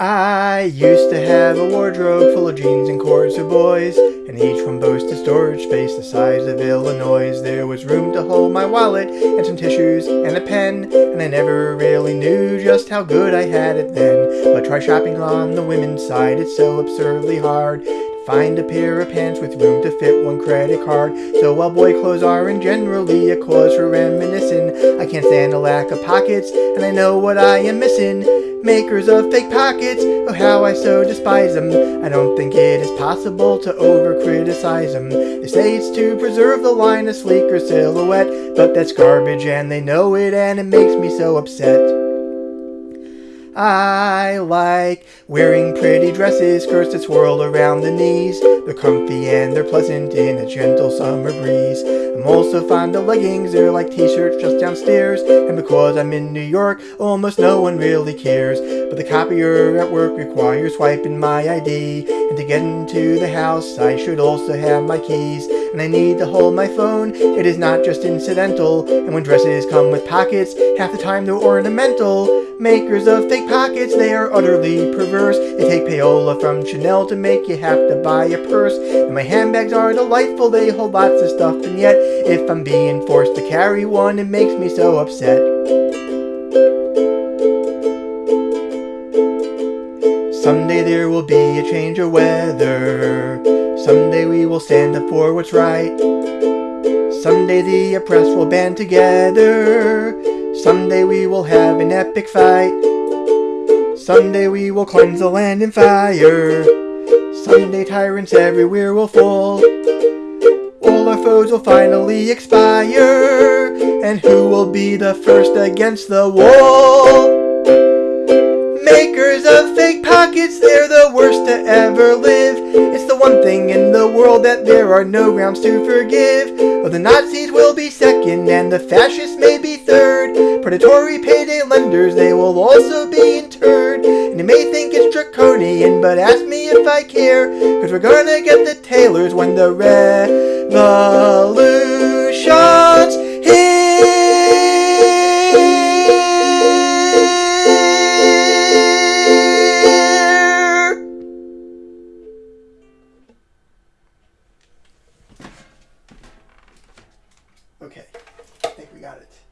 I used to have a wardrobe full of jeans and cords for boys, and each one boasted storage space the size of Illinois. There was room to hold my wallet and some tissues and a pen, and I never really knew just how good I had it then. But try shopping on the women's side, it's so absurdly hard. Find a pair of pants with room to fit one credit card. So while boy clothes are in generally a cause for reminiscing, I can't stand a lack of pockets, and I know what I am missing. Makers of fake pockets, oh how I so despise them. I don't think it is possible to over criticize them. They say it's to preserve the line of sleeker silhouette, but that's garbage and they know it and it makes me so upset. I like wearing pretty dresses, skirts that swirl around the knees. They're comfy and they're pleasant in a gentle summer breeze. I'm also fond of leggings, they're like t-shirts just downstairs. And because I'm in New York, almost no one really cares. But the copier at work requires swiping my ID. And to get into the house, I should also have my keys. And I need to hold my phone, it is not just incidental. And when dresses come with pockets, half the time they're ornamental. Makers of fake pockets, they are utterly perverse. They take payola from Chanel to make you have to buy a purse. And my handbags are delightful, they hold lots of stuff, and yet, if I'm being forced to carry one, it makes me so upset. Someday there will be a change of weather. Someday we will stand up for what's right. Someday the oppressed will band together. Someday we will have an epic fight. Someday we will cleanse the land in fire. Someday tyrants everywhere will fall. All our foes will finally expire. And who will be the first against the wall? Of fake pockets, they're the worst to ever live. It's the one thing in the world that there are no grounds to forgive. Oh, the Nazis will be second and the fascists may be third. Predatory payday lenders, they will also be interred. And you may think it's draconian, but ask me if I care. Cause we're gonna get the tailors when the revolution Okay, I think we got it.